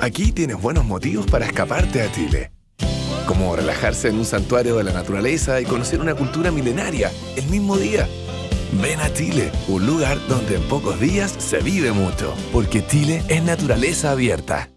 Aquí tienes buenos motivos para escaparte a Chile. Como relajarse en un santuario de la naturaleza y conocer una cultura milenaria el mismo día. Ven a Chile, un lugar donde en pocos días se vive mucho, porque Chile es naturaleza abierta.